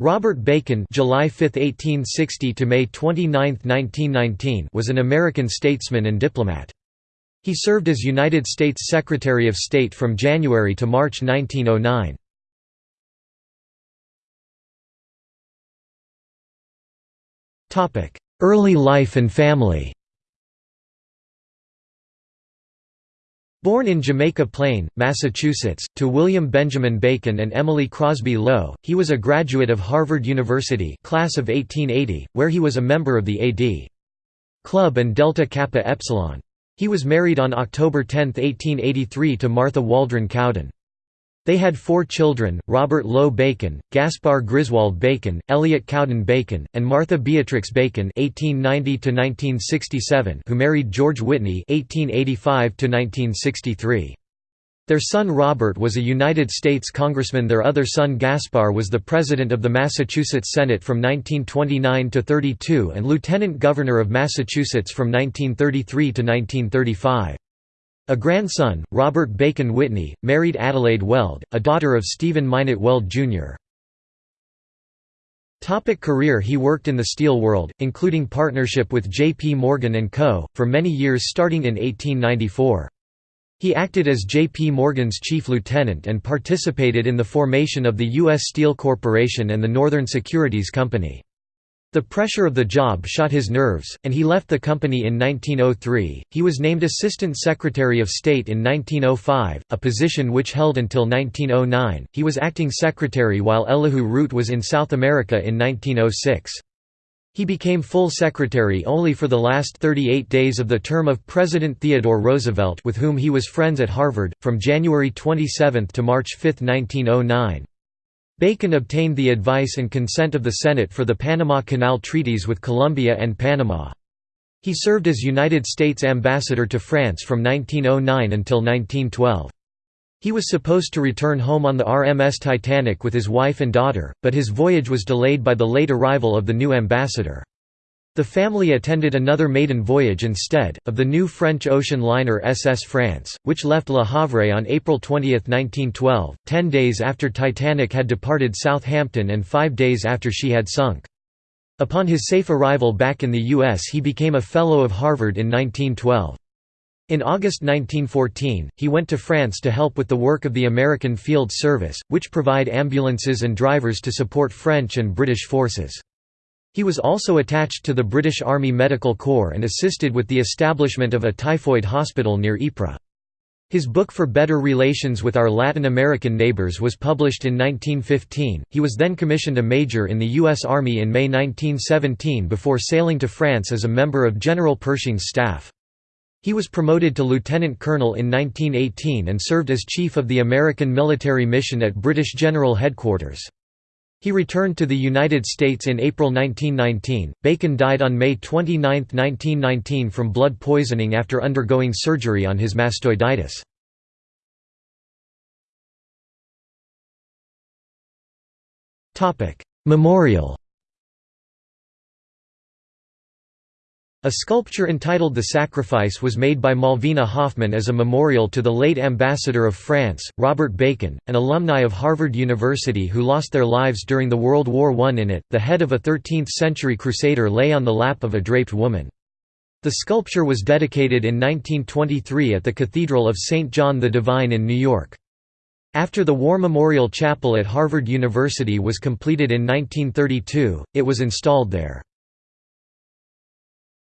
Robert Bacon July 5, 1860 to May 29, 1919 was an American statesman and diplomat. He served as United States Secretary of State from January to March 1909. Early life and family Born in Jamaica Plain, Massachusetts, to William Benjamin Bacon and Emily Crosby Low, he was a graduate of Harvard University class of 1880, where he was a member of the A.D. Club and Delta Kappa Epsilon. He was married on October 10, 1883 to Martha Waldron Cowdin. They had four children, Robert Low Bacon, Gaspar Griswold Bacon, Elliot Cowdin Bacon, and Martha Beatrix Bacon (1890–1967), who married George Whitney (1885–1963). Their son Robert was a United States Congressman their other son Gaspar was the President of the Massachusetts Senate from 1929 to 32 and Lieutenant Governor of Massachusetts from 1933 to 1935. A grandson, Robert Bacon Whitney, married Adelaide Weld, a daughter of Stephen Minot Weld, Jr. Topic career He worked in the steel world, including partnership with J. P. Morgan & Co., for many years starting in 1894. He acted as J. P. Morgan's chief lieutenant and participated in the formation of the U.S. Steel Corporation and the Northern Securities Company. The pressure of the job shot his nerves, and he left the company in 1903. He was named Assistant Secretary of State in 1905, a position which held until 1909. He was acting secretary while Elihu Root was in South America in 1906. He became full secretary only for the last 38 days of the term of President Theodore Roosevelt with whom he was friends at Harvard, from January 27 to March 5, 1909. Bacon obtained the advice and consent of the Senate for the Panama Canal treaties with Colombia and Panama. He served as United States Ambassador to France from 1909 until 1912. He was supposed to return home on the RMS Titanic with his wife and daughter, but his voyage was delayed by the late arrival of the new ambassador. The family attended another maiden voyage instead, of the new French ocean liner SS France, which left Le Havre on April 20, 1912, ten days after Titanic had departed Southampton and five days after she had sunk. Upon his safe arrival back in the U.S. he became a Fellow of Harvard in 1912. In August 1914, he went to France to help with the work of the American Field Service, which provide ambulances and drivers to support French and British forces. He was also attached to the British Army Medical Corps and assisted with the establishment of a typhoid hospital near Ypres. His book For Better Relations with Our Latin American Neighbors was published in 1915. He was then commissioned a major in the U.S. Army in May 1917 before sailing to France as a member of General Pershing's staff. He was promoted to lieutenant colonel in 1918 and served as chief of the American military mission at British General Headquarters. He returned to the United States in April 1919. Bacon died on May 29, 1919 from blood poisoning after undergoing surgery on his mastoiditis. Memorial A sculpture entitled The Sacrifice was made by Malvina Hoffman as a memorial to the late ambassador of France, Robert Bacon, an alumni of Harvard University who lost their lives during the World War I in it. The head of a 13th-century crusader lay on the lap of a draped woman. The sculpture was dedicated in 1923 at the Cathedral of St. John the Divine in New York. After the War Memorial Chapel at Harvard University was completed in 1932, it was installed there.